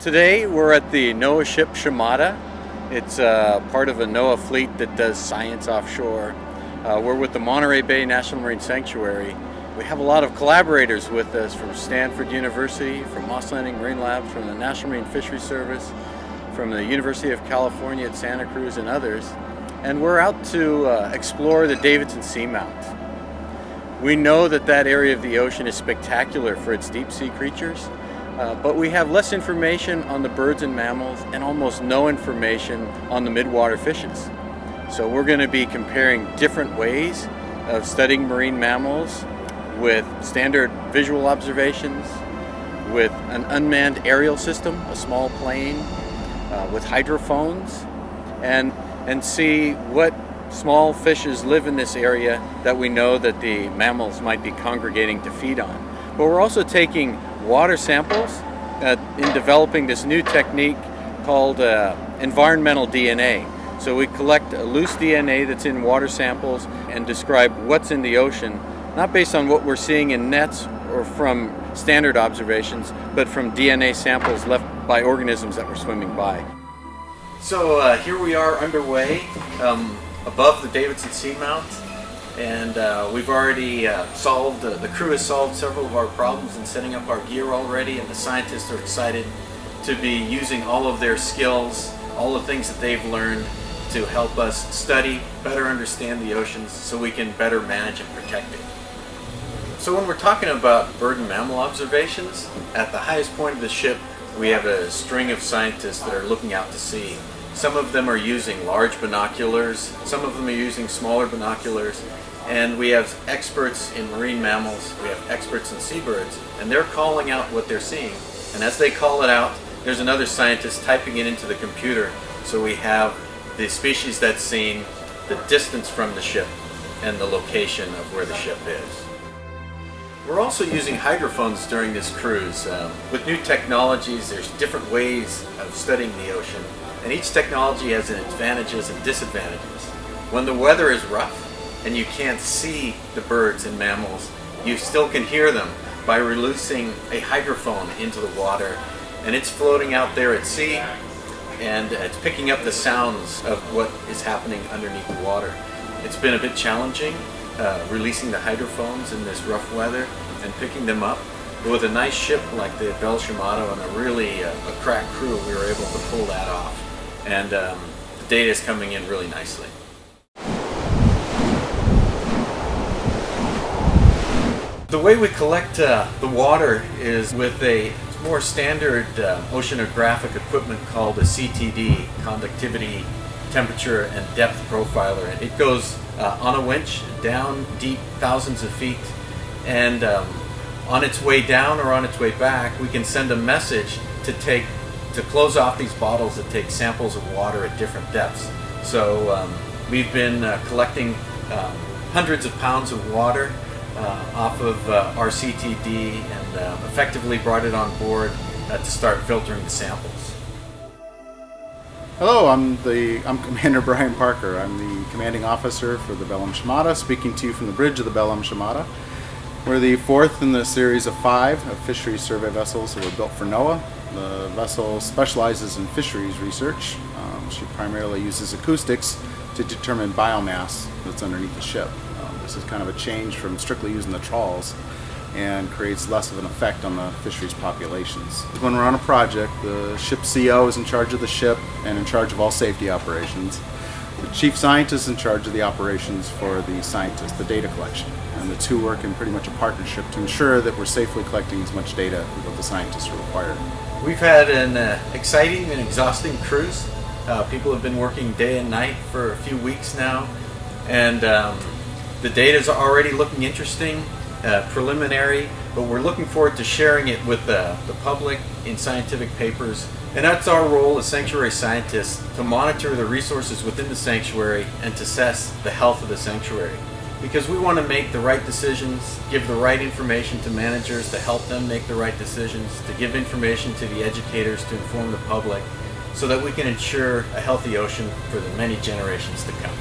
Today we're at the NOAA ship Shimada. It's uh, part of a NOAA fleet that does science offshore. Uh, we're with the Monterey Bay National Marine Sanctuary. We have a lot of collaborators with us from Stanford University, from Moss Landing Marine Labs, from the National Marine Fisheries Service, from the University of California at Santa Cruz and others. And we're out to uh, explore the Davidson Seamount. We know that that area of the ocean is spectacular for its deep sea creatures, uh, but we have less information on the birds and mammals and almost no information on the midwater fishes. So we're going to be comparing different ways of studying marine mammals with standard visual observations, with an unmanned aerial system, a small plane, uh, with hydrophones, and, and see what small fishes live in this area that we know that the mammals might be congregating to feed on. But we're also taking water samples uh, in developing this new technique called uh, environmental DNA. So we collect loose DNA that's in water samples and describe what's in the ocean, not based on what we're seeing in nets or from standard observations, but from DNA samples left by organisms that were swimming by. So uh, here we are underway. Um, above the Davidson Seamount and uh, we've already uh, solved, uh, the crew has solved several of our problems in setting up our gear already and the scientists are excited to be using all of their skills, all the things that they've learned to help us study, better understand the oceans so we can better manage and protect it. So when we're talking about bird and mammal observations, at the highest point of the ship we have a string of scientists that are looking out to sea some of them are using large binoculars, some of them are using smaller binoculars, and we have experts in marine mammals, we have experts in seabirds, and they're calling out what they're seeing. And as they call it out, there's another scientist typing it into the computer, so we have the species that's seen, the distance from the ship, and the location of where the ship is. We're also using hydrophones during this cruise. Um, with new technologies, there's different ways of studying the ocean. And each technology has its advantages and disadvantages. When the weather is rough and you can't see the birds and mammals, you still can hear them by releasing a hydrophone into the water and it's floating out there at sea and it's picking up the sounds of what is happening underneath the water. It's been a bit challenging uh, releasing the hydrophones in this rough weather and picking them up. But with a nice ship like the Bell Shimada and a really uh, a crack crew, we were able to pull that off and um, the data is coming in really nicely. The way we collect uh, the water is with a more standard uh, oceanographic equipment called a CTD, Conductivity Temperature and Depth Profiler. It goes uh, on a winch down deep thousands of feet and um, on its way down or on its way back we can send a message to take to close off these bottles that take samples of water at different depths. So um, we've been uh, collecting um, hundreds of pounds of water uh, off of uh, our CTD and uh, effectively brought it on board uh, to start filtering the samples. Hello, I'm the I'm Commander Brian Parker. I'm the commanding officer for the Bell M. Shimada, speaking to you from the bridge of the Bell M. Shimada. We're the fourth in the series of five of fisheries survey vessels that were built for NOAA the vessel specializes in fisheries research. Um, she primarily uses acoustics to determine biomass that's underneath the ship. This is kind of a change from strictly using the trawls and creates less of an effect on the fisheries populations. When we're on a project, the ship CO is in charge of the ship and in charge of all safety operations. The chief scientist is in charge of the operations for the scientists, the data collection. And the two work in pretty much a partnership to ensure that we're safely collecting as much data as what the scientists are required. We've had an uh, exciting and exhausting cruise. Uh, people have been working day and night for a few weeks now, and um, the data is already looking interesting, uh, preliminary, but we're looking forward to sharing it with the public in scientific papers. And that's our role as sanctuary scientists, to monitor the resources within the sanctuary and to assess the health of the sanctuary because we want to make the right decisions, give the right information to managers to help them make the right decisions, to give information to the educators to inform the public so that we can ensure a healthy ocean for the many generations to come.